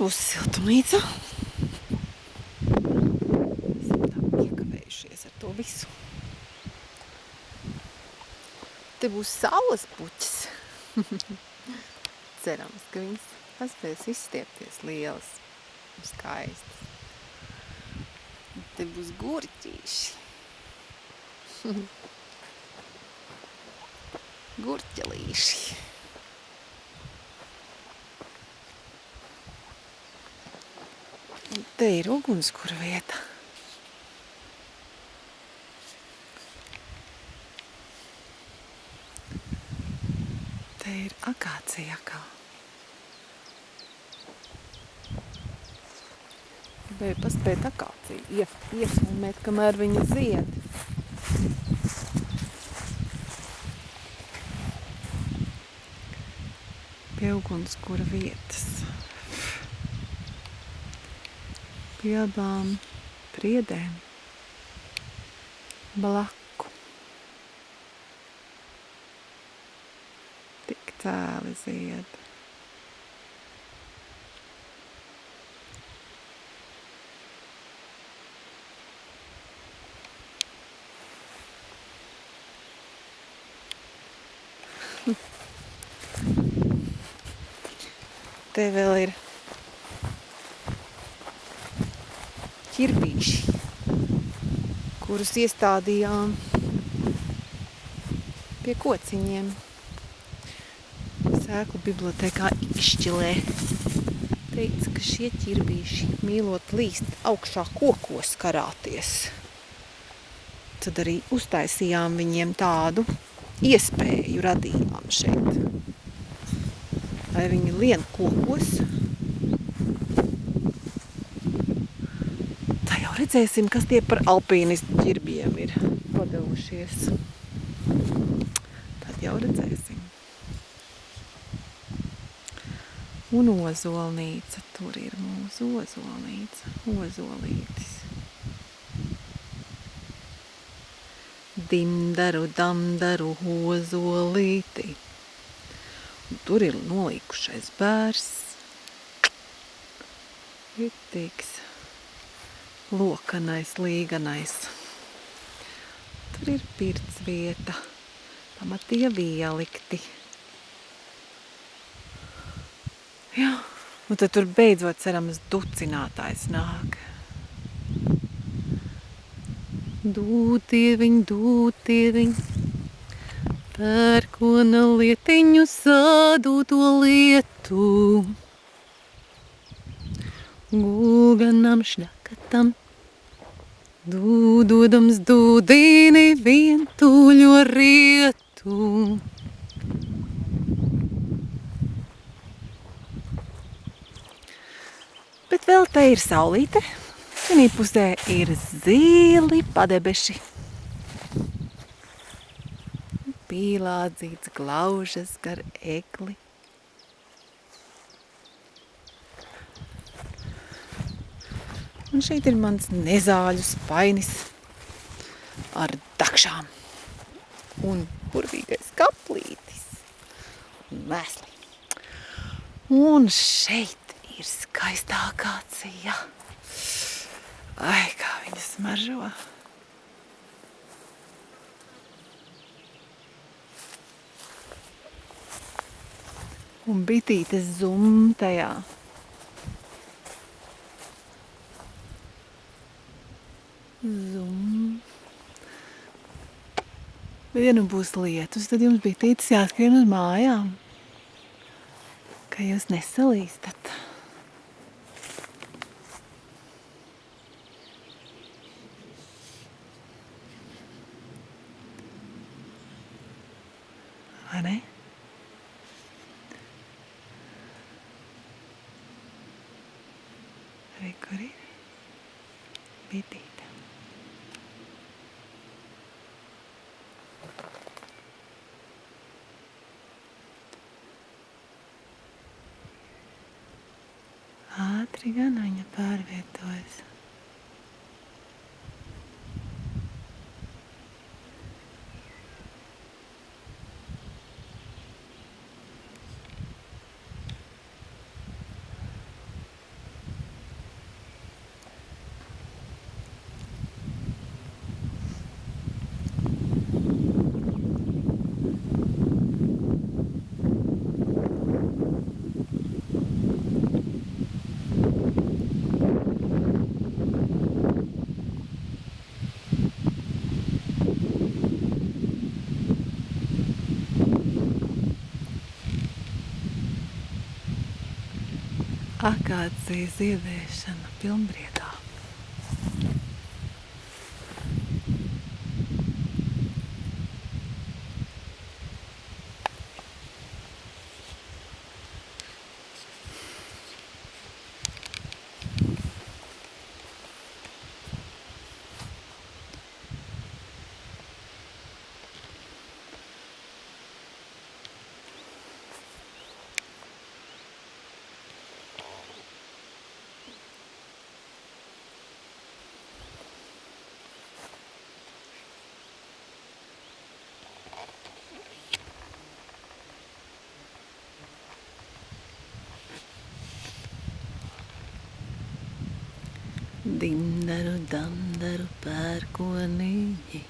būs siltumnīca. Esam tā piekavējušies ar to visu. Te būs saules puķis. Cerams, ka viņas paspēs izstiepties lielas un skaistas. Te būs gurķīši. Gurķelīši. Un te ir ugunskura vieta. Te ir akācija akā. Gribēju paspēt akāciju ief, iefilmēt, kamēr viņa zied. Pie ugunskura vietas. Pie abām priedēm. Blaku. Tik tēli zied. Te vēl ir ķirbīši, kurus iestādījām pie kociņiem. Sēklu bibliotekā izšķilē. Teica, ka šie ķirbīši mīlot līst augšā kokos karāties. Tad arī uztaisījām viņiem tādu iespēju radījām šeit. Lai viņi lien kokos. Tā jau redzēsim, kas tie par alpīnistu ķirbiem ir padevušies. Tad jau redzēsim. Un ozolnīca, tur ir mūsu ozolnīca, ozolītis. Dimdaru, damdaru, ozolīti. Un tur ir nolīkušais bērs. Ritīgs, lokanais, līganais. Tur ir pirts vieta, pamatie vielikti. Jā, un tad tur beidzot cerams ducinātājs nāk. Dūtieviņ, dūtieviņ, pērkona lietiņu sādu to lietu. Gulganam šļakatam, dūdodams dūdīni vientuļo rietu. Bet vēl te ir saulīte. Vienī pusē ir zili padebeši. Pīlādzīts glaužas gar egli. Un šeit ir mans nezāļu spainis ar dakšām. Un burvīgais kaplītis. Un mēsli. Un šeit ir skaistākā cija. Ai, kā viņa smaržo. Un bitītes zum tajā. Bet ja nu būs lietus, tad jums bitītes jāskrien uz mājām. Ka jūs nesalīstat. Vai ne? Re, kur ir? Bitīte. Ātri gan viņa pārvietojas. Akācijas ziedēšana pilnbriedā. Dindaru, dandaru, pērkonīgi.